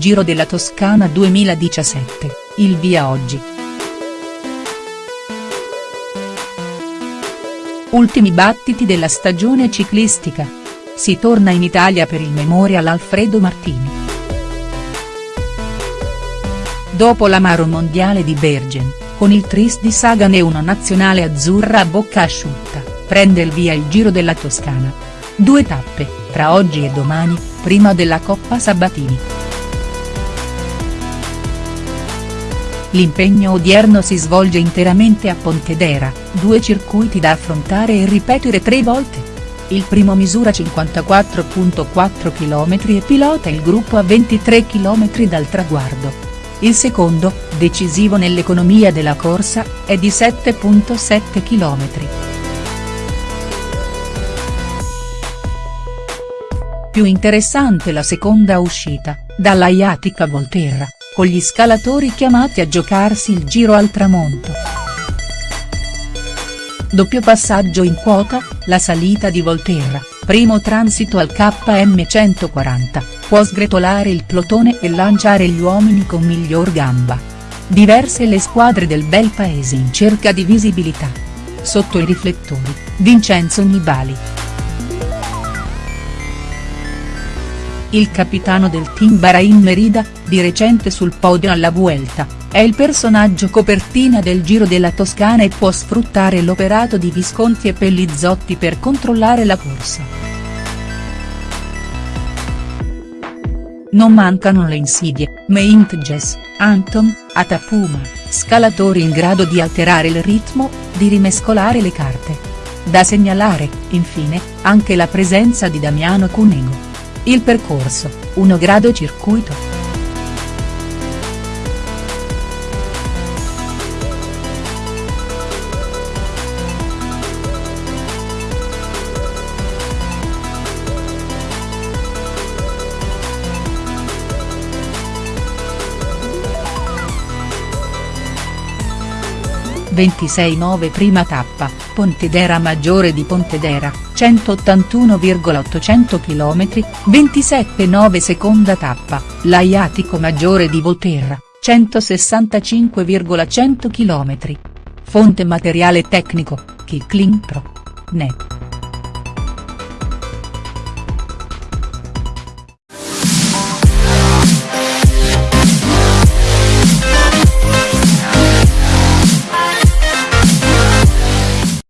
Giro della Toscana 2017, il via oggi. Ultimi battiti della stagione ciclistica. Si torna in Italia per il Memorial Alfredo Martini. Dopo l'amaro mondiale di Bergen, con il tris di Sagan e una nazionale azzurra a bocca asciutta, prende il via il Giro della Toscana. Due tappe, tra oggi e domani, prima della Coppa Sabatini. L'impegno odierno si svolge interamente a Pontedera, due circuiti da affrontare e ripetere tre volte. Il primo misura 54.4 km e pilota il gruppo a 23 km dal traguardo. Il secondo, decisivo nell'economia della corsa, è di 7.7 km. Più interessante la seconda uscita, dalla Iatica Volterra con gli scalatori chiamati a giocarsi il giro al tramonto. Doppio passaggio in quota, la salita di Volterra, primo transito al KM 140, può sgretolare il plotone e lanciare gli uomini con miglior gamba. Diverse le squadre del bel paese in cerca di visibilità. Sotto i riflettori, Vincenzo Nibali. Il capitano del team Bahrain Merida, di recente sul podio alla Vuelta, è il personaggio copertina del Giro della Toscana e può sfruttare l'operato di Visconti e Pellizzotti per controllare la corsa. Non mancano le insidie, Meintjes, Anton, Atapuma, scalatori in grado di alterare il ritmo, di rimescolare le carte. Da segnalare, infine, anche la presenza di Damiano Cunego. Il percorso, 1 grado circuito. 26-9 prima tappa, Pontedera Maggiore di Pontedera, 181,800 km, 27-9 seconda tappa, Laiatico Maggiore di Volterra, 165,100 km. Fonte materiale tecnico, Kicklin Pro. Net.